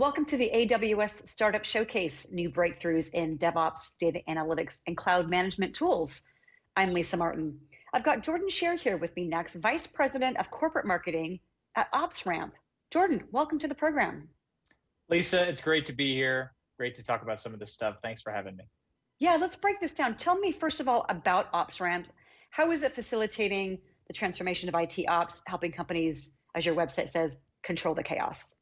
Welcome to the AWS Startup Showcase, new breakthroughs in DevOps, data analytics, and cloud management tools. I'm Lisa Martin. I've got Jordan Scher here with me next, Vice President of Corporate Marketing at OpsRamp. Jordan, welcome to the program. Lisa, it's great to be here. Great to talk about some of this stuff. Thanks for having me. Yeah, let's break this down. Tell me, first of all, about OpsRamp. How is it facilitating the transformation of IT ops, helping companies, as your website says, control the chaos?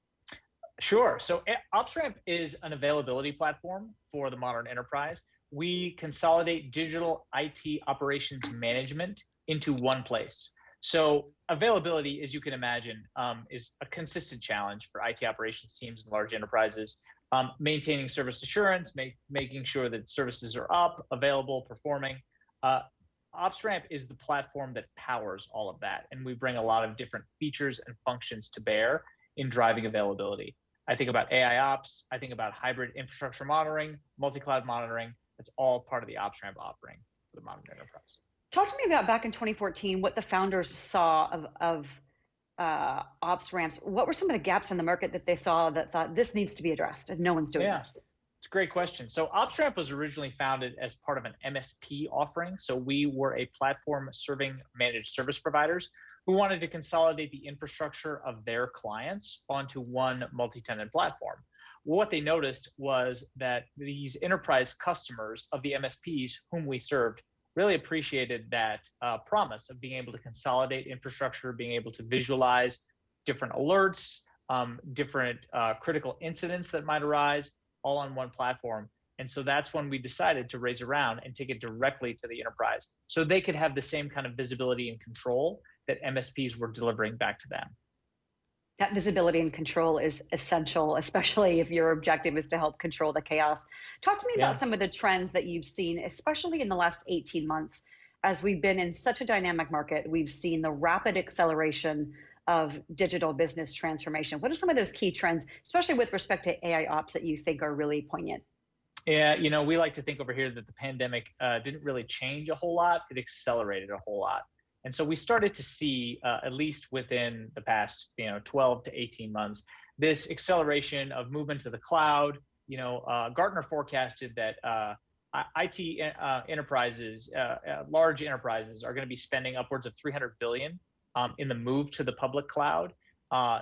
Sure. So eh, OpsRamp is an availability platform for the modern enterprise. We consolidate digital IT operations management into one place. So availability, as you can imagine, um, is a consistent challenge for IT operations teams and large enterprises. Um, maintaining service assurance, make, making sure that services are up, available, performing. Uh, OpsRamp is the platform that powers all of that. And we bring a lot of different features and functions to bear in driving availability. I think about AI ops, I think about hybrid infrastructure monitoring, multi-cloud monitoring. That's all part of the OpsRamp offering for the modern enterprise. Talk to me about back in 2014, what the founders saw of, of uh, OpsRamps. What were some of the gaps in the market that they saw that thought this needs to be addressed and no one's doing yeah. this? It's a great question. So OpsRamp was originally founded as part of an MSP offering. So we were a platform serving managed service providers who wanted to consolidate the infrastructure of their clients onto one multi-tenant platform. What they noticed was that these enterprise customers of the MSPs whom we served really appreciated that uh, promise of being able to consolidate infrastructure, being able to visualize different alerts, um, different uh, critical incidents that might arise, all on one platform. And so that's when we decided to raise around and take it directly to the enterprise so they could have the same kind of visibility and control that MSPs were delivering back to them. That visibility and control is essential, especially if your objective is to help control the chaos. Talk to me yeah. about some of the trends that you've seen, especially in the last 18 months. As we've been in such a dynamic market, we've seen the rapid acceleration of digital business transformation. What are some of those key trends, especially with respect to AI ops, that you think are really poignant? Yeah, you know, we like to think over here that the pandemic uh, didn't really change a whole lot; it accelerated a whole lot. And so we started to see, uh, at least within the past, you know, 12 to 18 months, this acceleration of movement to the cloud. You know, uh, Gartner forecasted that uh, IT uh, enterprises, uh, uh, large enterprises, are going to be spending upwards of 300 billion um, in the move to the public cloud.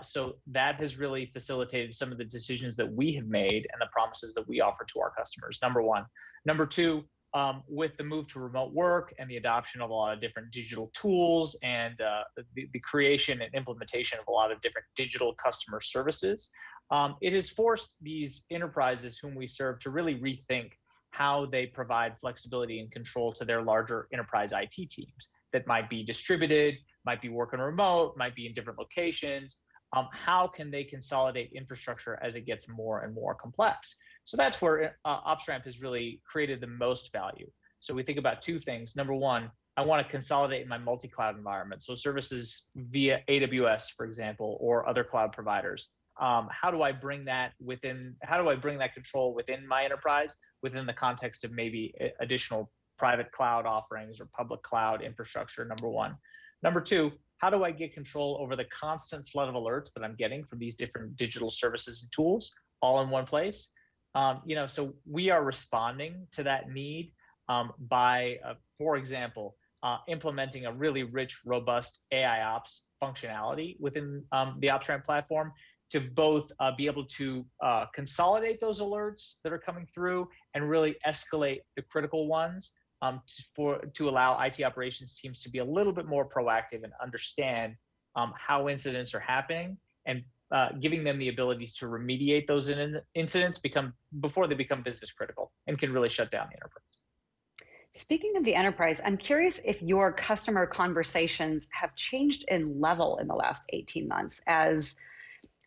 so that has really facilitated some of the decisions that we have made and the promises that we offer to our customers. Number one. Number two, um, with the move to remote work and the adoption of a lot of different digital tools and uh, the, the, creation and implementation of a lot of different digital customer services, um, it has forced these enterprises whom we serve to really rethink how they provide flexibility and control to their larger enterprise IT teams that might be distributed, might be working remote, might be in different locations. Um, how can they consolidate infrastructure as it gets more and more complex? So that's where uh, OpsRamp has really created the most value. So we think about two things. Number one, I want to consolidate my multi-cloud environment. So services via AWS, for example, or other cloud providers. Um, how do I bring that within, how do I bring that control within my enterprise within the context of maybe additional private cloud offerings or public cloud infrastructure, number one. Number two, how do I get control over the constant flood of alerts that I'm getting from these different digital services and tools all in one place? Um, you know, so we are responding to that need um, by, uh, for example, uh, implementing a really rich, robust AI ops functionality within um, the OpsRamp platform to both uh, be able to uh, consolidate those alerts that are coming through and really escalate the critical ones um, to, for to allow IT operations teams to be a little bit more proactive and understand um, how incidents are happening and uh, giving them the ability to remediate those in incidents become before they become business critical and can really shut down the enterprise. Speaking of the enterprise, I'm curious if your customer conversations have changed in level in the last 18 months as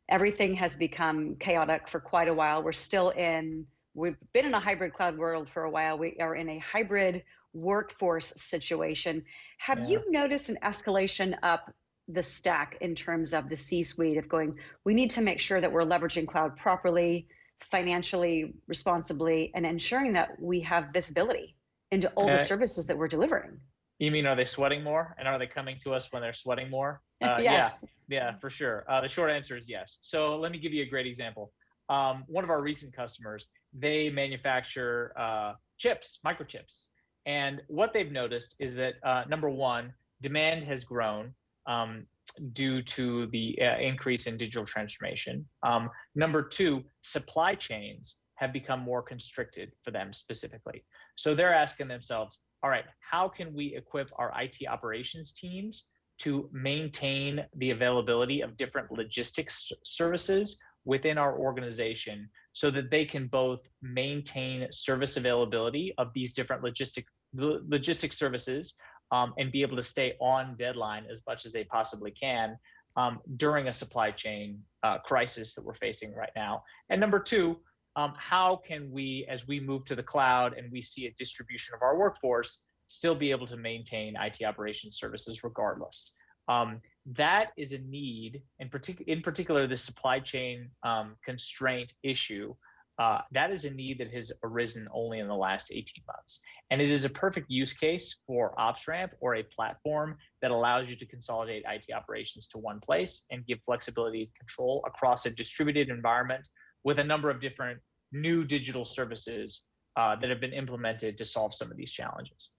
everything has become chaotic for quite a while. We're still in, we've been in a hybrid cloud world for a while. We are in a hybrid workforce situation. Have yeah. you noticed an escalation up the stack in terms of the C-suite of going, we need to make sure that we're leveraging cloud properly, financially, responsibly, and ensuring that we have visibility into all uh, the services that we're delivering. You mean, are they sweating more? And are they coming to us when they're sweating more? Uh, yes. Yeah, yeah, for sure. Uh, the short answer is yes. So let me give you a great example. um, one of our recent customers, they manufacture uh, chips, microchips. And what they've noticed is that uh, number one, demand has grown um, due to the uh, increase in digital transformation. Um, number two, supply chains have become more constricted for them specifically. So they're asking themselves, all right, how can we equip our IT operations teams to maintain the availability of different logistics services within our organization so that they can both maintain service availability of these different logistic logistic services um, and be able to stay on deadline as much as they possibly can um, during a supply chain uh, crisis that we're facing right now. And number two, um, how can we, as we move to the cloud and we see a distribution of our workforce, still be able to maintain IT operations services regardless? Um, that is a need, in, partic- in particular, the supply chain um, constraint issue. Uh, that is a need that has arisen only in the last 18 months. And it is a perfect use case for OpsRamp or a platform that allows you to consolidate IT operations to one place and give flexibility and control across a distributed environment with a number of different new digital services uh, that have been implemented to solve some of these challenges.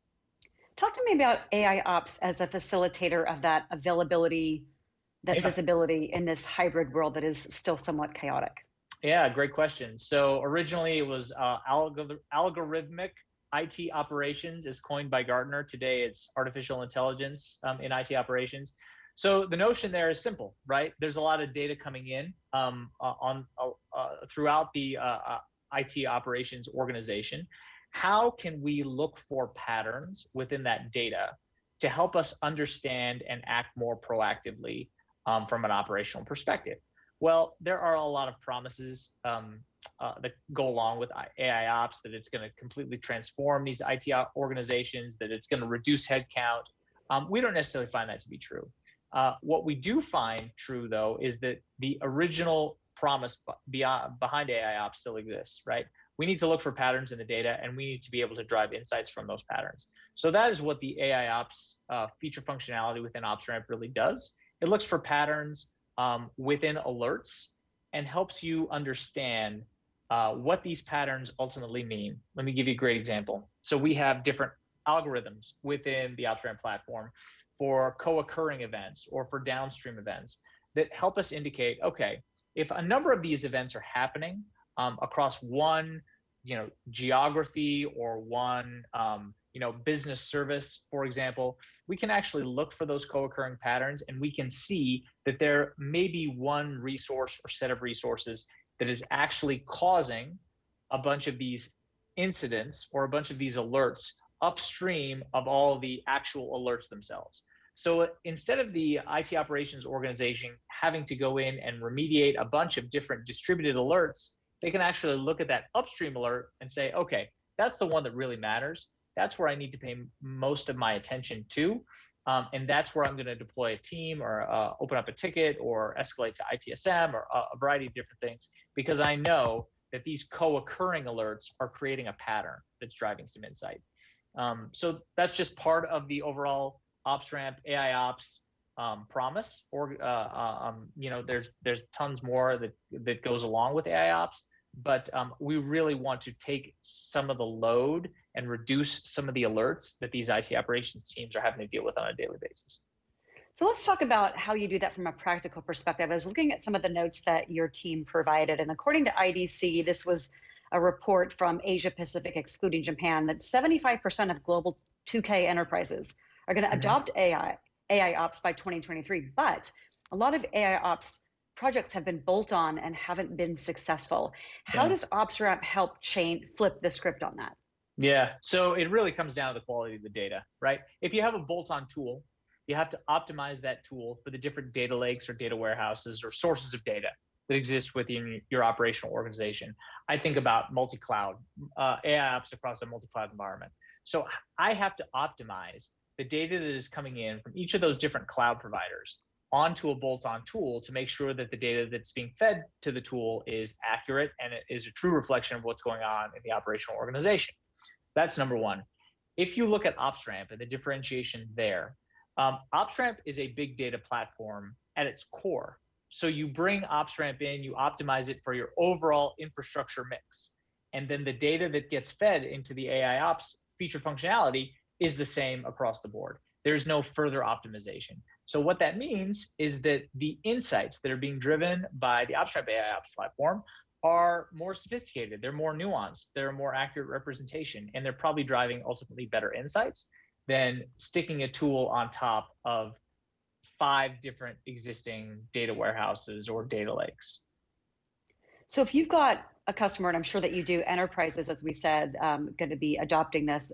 Talk to me about AI Ops as a facilitator of that availability, that yeah. visibility in this hybrid world that is still somewhat chaotic. Yeah, great question. So originally it was uh, algorithmic IT operations is coined by Gartner. Today it's artificial intelligence um, in IT operations. So the notion there is simple, right? There's a lot of data coming in um, on uh throughout the uh, uh, IT operations organization. How can we look for patterns within that data to help us understand and act more proactively um, from an operational perspective? Well, there are a lot of promises um, uh, that go along with AI ops that it's going to completely transform these IT organizations, that it's going to reduce headcount. Um, we don't necessarily find that to be true. Uh, what we do find true, though, is that the original promise beyond, behind AI ops still exists, right? We need to look for patterns in the data, and we need to be able to drive insights from those patterns. So that is what the AI ops uh, feature functionality within OpsRamp really does. It looks for patterns um, within alerts and helps you understand uh, what these patterns ultimately mean. Let me give you a great example. So we have different algorithms within the OpsRamp platform for co-occurring events or for downstream events that help us indicate, okay, if a number of these events are happening um, across one, you know, geography or one um, you know, business service, for example, we can actually look for those co-occurring patterns and we can see that there may be one resource or set of resources that is actually causing a bunch of these incidents or a bunch of these alerts upstream of all the actual alerts themselves. So instead of the IT operations organization having to go in and remediate a bunch of different distributed alerts, they can actually look at that upstream alert and say, okay, that's the one that really matters that's where I need to pay most of my attention to. Um, and that's where I'm going to deploy a team or uh, open up a ticket or escalate to ITSM or a, a variety of different things because I know that these co-occurring alerts are creating a pattern that's driving some insight. Um, so that's just part of the overall OpsRamp AI Ops um, promise. Or uh, uh, um, you know, there's there's tons more that that goes along with AI Ops, but um, we really want to take some of the load and reduce some of the alerts that these IT operations teams are having to deal with on a daily basis. So let's talk about how you do that from a practical perspective. I was looking at some of the notes that your team provided, and according to IDC, this was a report from Asia Pacific, excluding Japan, that 75% of global 2K enterprises are going to mm-hmm. adopt AI, AI ops by 2023. But a lot of AI ops projects have been bolt on and haven't been successful. How yeah. does OpsRamp help chain flip the script on that? Yeah, so it really comes down to the quality of the data, right? If you have a bolt-on tool, you have to optimize that tool for the different data lakes or data warehouses or sources of data that exist within your operational organization. I think about multi-cloud, uh, AI ops across a multi-cloud environment. So I have to optimize the data that is coming in from each of those different cloud providers onto a bolt-on tool to make sure that the data that's being fed to the tool is accurate and it is a true reflection of what's going on in the operational organization. That's number one. If you look at OpsRamp and the differentiation there, um, OpsRamp is a big data platform at its core. So you bring OpsRamp in, you optimize it for your overall infrastructure mix. And then the data that gets fed into the AI ops feature functionality is the same across the board. There's no further optimization. So what that means is that the insights that are being driven by the OpsRamp AI Ops platform are more sophisticated, they're more nuanced, they're a more accurate representation, and they're probably driving ultimately better insights than sticking a tool on top of five different existing data warehouses or data lakes. So if you've got a customer, and I'm sure that you do, enterprises, as we said, um, going to be adopting this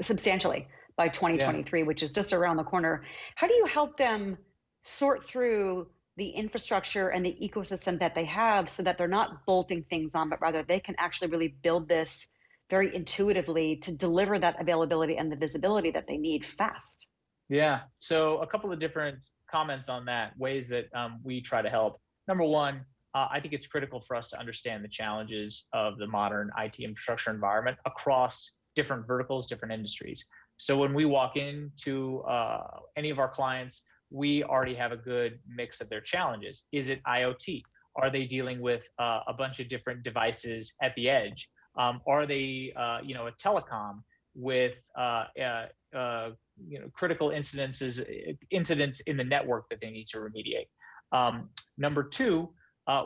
substantially by 2023, yeah. which is just around the corner. How do you help them sort through the infrastructure and the ecosystem that they have so that they're not bolting things on, but rather they can actually really build this very intuitively to deliver that availability and the visibility that they need fast? Yeah. So a couple of different comments on that, ways that um, we try to help. Number one, uh, I think it's critical for us to understand the challenges of the modern IT infrastructure environment across different verticals, different industries. So when we walk into uh, any of our clients, we already have a good mix of their challenges. Is it IoT? Are they dealing with uh, a bunch of different devices at the edge? Um, are they, uh, you know, a telecom with, uh, uh, uh, you know, critical incidences, incidents in the network that they need to remediate? Um, number two,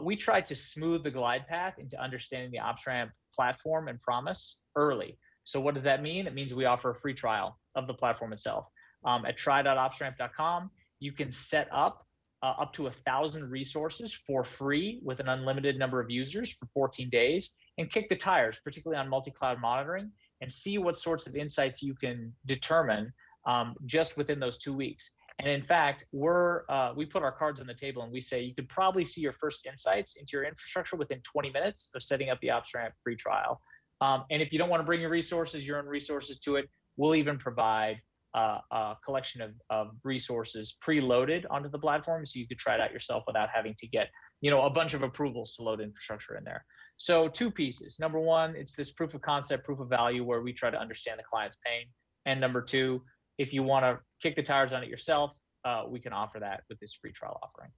we try to smooth the glide path into understanding the OpsRamp platform and promise early. So what does that mean? It means we offer a free trial of the platform itself. Um, at try.opsramp.com, you can set up uh, up to a thousand resources for free with an unlimited number of users for 14 days and kick the tires, particularly on multi-cloud monitoring, and see what sorts of insights you can determine um, just within those two weeks. And in fact, we're uh, we put our cards on the table and we say you could probably see your first insights into your infrastructure within 20 minutes of setting up the OpsRamp free trial. Um, and if you don't want to bring your resources, your own resources to it, we'll even provide uh, a collection of, of resources preloaded onto the platform so you could try it out yourself without having to get you know a bunch of approvals to load infrastructure in there. So two pieces. Number one it's this proof of concept proof of value where we try to understand the client's pain. And number two if you want to kick the tires on it yourself uh, we can offer that with this free trial offering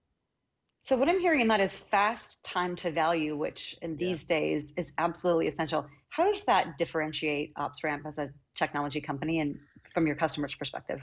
so what I'm hearing in that is fast time to value, which in these yeah. days is absolutely essential. How does that differentiate OpsRamp as a technology company and from your customers' perspective?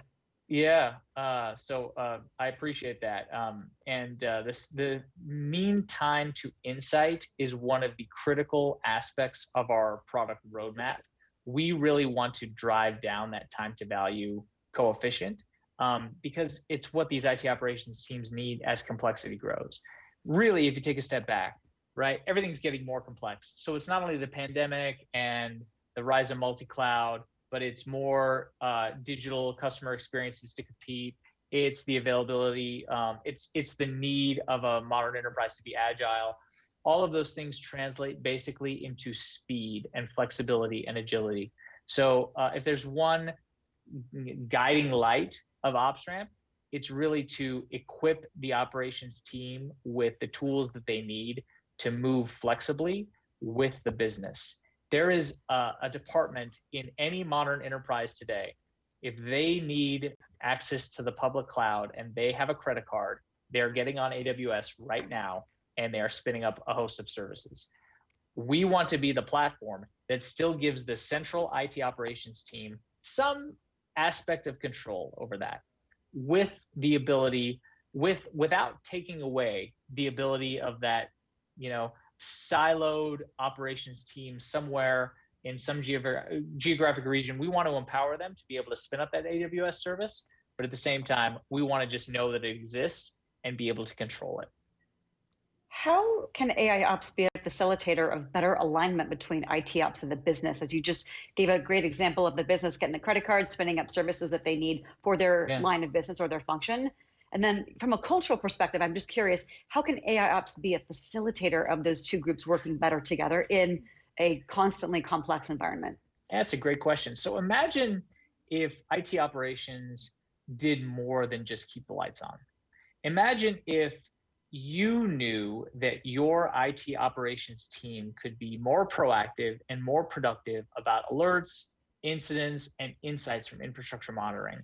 Yeah, uh, so uh, I appreciate that. Um, and uh, this, the mean time to insight is one of the critical aspects of our product roadmap. We really want to drive down that time to value coefficient um, because it's what these IT operations teams need as complexity grows. Really, if you take a step back, right, everything's getting more complex. So it's not only the pandemic and the rise of multi-cloud, but it's more uh, digital customer experiences to compete. It's the availability. Um, it's it's the need of a modern enterprise to be agile. All of those things translate basically into speed and flexibility and agility. So uh, if there's one guiding light of OpsRamp, it's really to equip the operations team with the tools that they need to move flexibly with the business. There is a, a department in any modern enterprise today. If they need access to the public cloud and they have a credit card, they're getting on AWS right now and they are spinning up a host of services. We want to be the platform that still gives the central IT operations team some aspect of control over that with the ability with without taking away the ability of that you know siloed operations team somewhere in some geogra- geographic region we want to empower them to be able to spin up that aws service but at the same time we want to just know that it exists and be able to control it. How can AI ops be facilitator of better alignment between IT ops and the business? As you just gave a great example of the business getting the credit card, spinning up services that they need for their yeah. line of business or their function. And then from a cultural perspective, I'm just curious, how can AI ops be a facilitator of those two groups working better together in a constantly complex environment? That's a great question. So imagine if IT operations did more than just keep the lights on. Imagine if you knew that your IT operations team could be more proactive and more productive about alerts, incidents, and insights from infrastructure monitoring.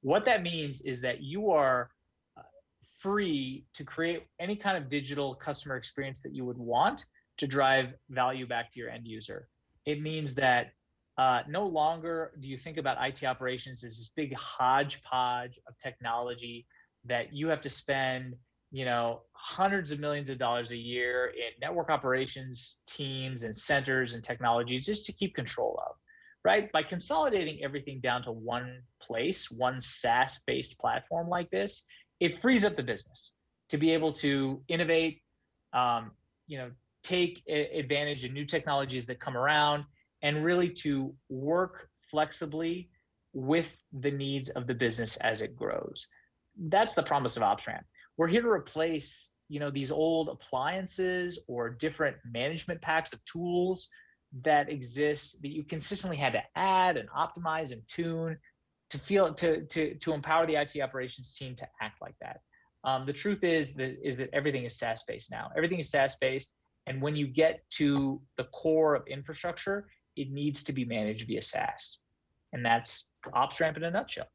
What that means is that you are uh, free to create any kind of digital customer experience that you would want to drive value back to your end user. It means that uh, no longer do you think about IT operations as this big hodgepodge of technology that you have to spend, you know, hundreds of millions of dollars a year in network operations teams and centers and technologies just to keep control of, right? By consolidating everything down to one place, one SaaS-based platform like this, it frees up the business to be able to innovate, um, you know, take advantage of new technologies that come around and really to work flexibly with the needs of the business as it grows. That's the promise of OpsRamp. We're here to replace you know these old appliances or different management packs of tools that exist that you consistently had to add and optimize and tune to feel to to to empower the IT operations team to act like that. Um, the truth is that is that everything is SaaS based now. Everything is SaaS based, and when you get to the core of infrastructure, it needs to be managed via SaaS, and that's OpsRamp in a nutshell.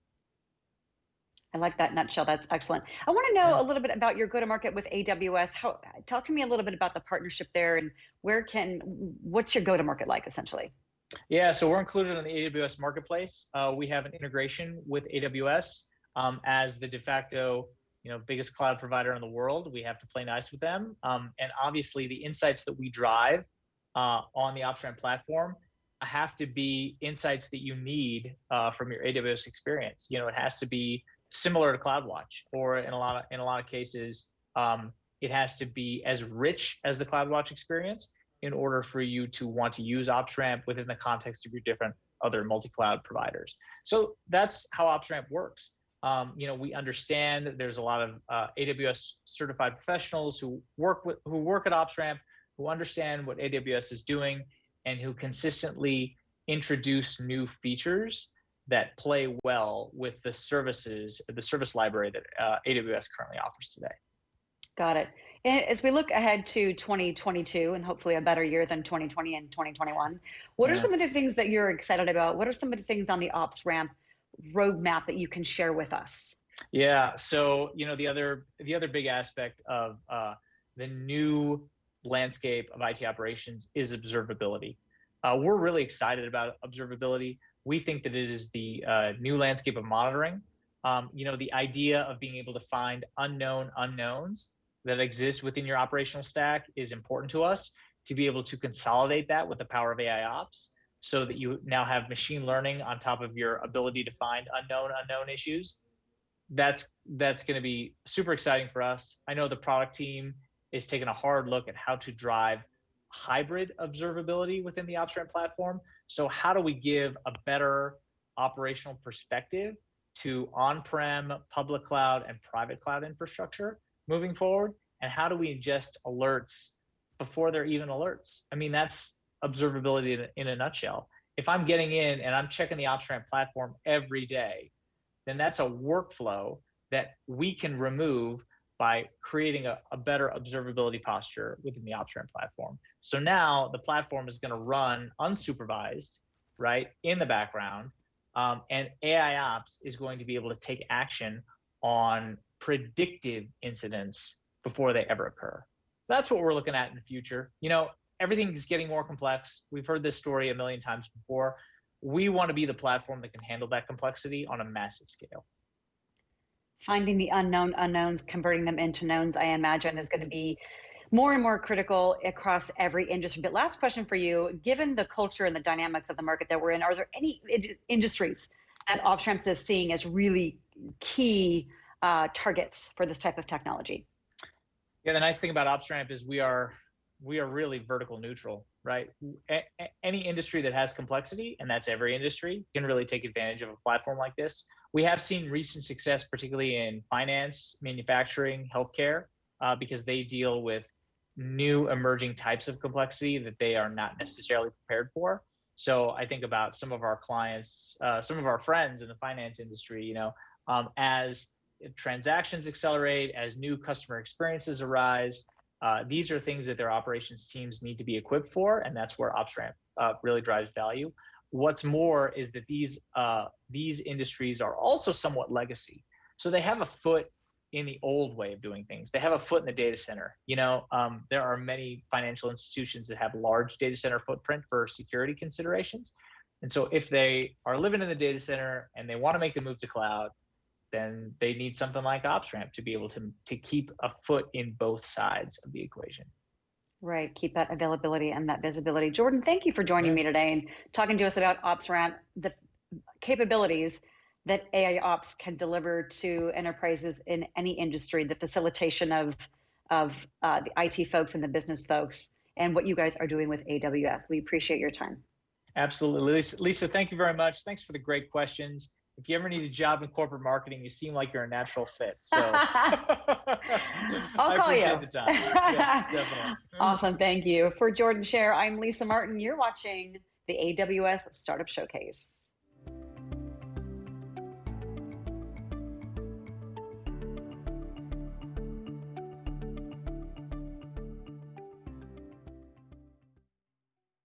I like that nutshell. That's excellent. I want to know a little bit about your go-to-market with AWS. How talk to me a little bit about the partnership there and where can what's your go-to-market like essentially? Yeah, so we're included on the AWS marketplace. Uh, we have an integration with AWS um, as the de facto, you know, biggest cloud provider in the world. We have to play nice with them, um, and obviously the insights that we drive uh, on the OpsRamp platform have to be insights that you need uh, from your AWS experience. You know, it has to be similar to CloudWatch, or in a lot of in a lot of cases, um, it has to be as rich as the CloudWatch experience in order for you to want to use OpsRamp within the context of your different other multi-cloud providers. So that's how OpsRamp works. Um, you know, we understand that there's a lot of uh, AWS certified professionals who work with who work at OpsRamp, who understand what AWS is doing, and who consistently introduce new features that play well with the services, the service library that uh, AWS currently offers today. Got it. As we look ahead to 2022 and hopefully a better year than 2020 and 2021, what yeah. are some of the things that you're excited about? What are some of the things on the OpsRamp roadmap that you can share with us? Yeah, so you know the other the other big aspect of uh, the new landscape of IT operations is observability. Uh, we're really excited about observability we think that it is the uh, new landscape of monitoring. Um, you know, the idea of being able to find unknown unknowns that exist within your operational stack is important to us to be able to consolidate that with the power of AI ops so that you now have machine learning on top of your ability to find unknown unknown issues. That's that's going to be super exciting for us. I know the product team is taking a hard look at how to drive hybrid observability within the OpsRamp platform so how do we give a better operational perspective to on-prem, public cloud, and private cloud infrastructure moving forward? And how do we ingest alerts before they're even alerts? I mean, that's observability in a, nutshell. If I'm getting in and I'm checking the OpsRamp platform every day, then that's a workflow that we can remove by creating a, a, better observability posture within the OpsRamp platform. So now the platform is going to run unsupervised, right, in the background, um, and AI Ops is going to be able to take action on predictive incidents before they ever occur. That's what we're looking at in the future. You know, everything is getting more complex. We've heard this story a million times before. We want to be the platform that can handle that complexity on a massive scale finding the unknown unknowns, converting them into knowns, I imagine is going to be more and more critical across every industry. But last question for you, given the culture and the dynamics of the market that we're in, are there any industries that OpsRamp is seeing as really key uh, targets for this type of technology? Yeah, the nice thing about OpsRamp is we are we are really vertical neutral, right? A any industry that has complexity, and that's every industry, can really take advantage of a platform like this we have seen recent success, particularly in finance, manufacturing, healthcare, uh, because they deal with new emerging types of complexity that they are not necessarily prepared for. So I think about some of our clients, uh, some of our friends in the finance industry, you know, um, as transactions accelerate, as new customer experiences arise, uh, these are things that their operations teams need to be equipped for, and that's where OpsRamp uh, really drives value. What's more is that these uh, these industries are also somewhat legacy, so they have a foot in the old way of doing things. They have a foot in the data center. You know, um, there are many financial institutions that have large data center footprint for security considerations. And so if they are living in the data center and they want to make the move to cloud, then they need something like OpsRamp to be able to, to keep a foot in both sides of the equation. Right, keep that availability and that visibility. Jordan, thank you for joining me today and talking to us about OpsRamp, the capabilities that AI Ops can deliver to enterprises in any industry, the facilitation of, of uh, the IT folks and the business folks, and what you guys are doing with AWS. We appreciate your time. Absolutely. Lisa, Lisa, thank you very much. Thanks for the great questions. If you ever need a job in corporate marketing, you seem like you're a natural fit. So I'll call you. Yeah, definitely. awesome. Thank you. For Jordan Scher, I'm Lisa Martin. You're watching the AWS Startup Showcase.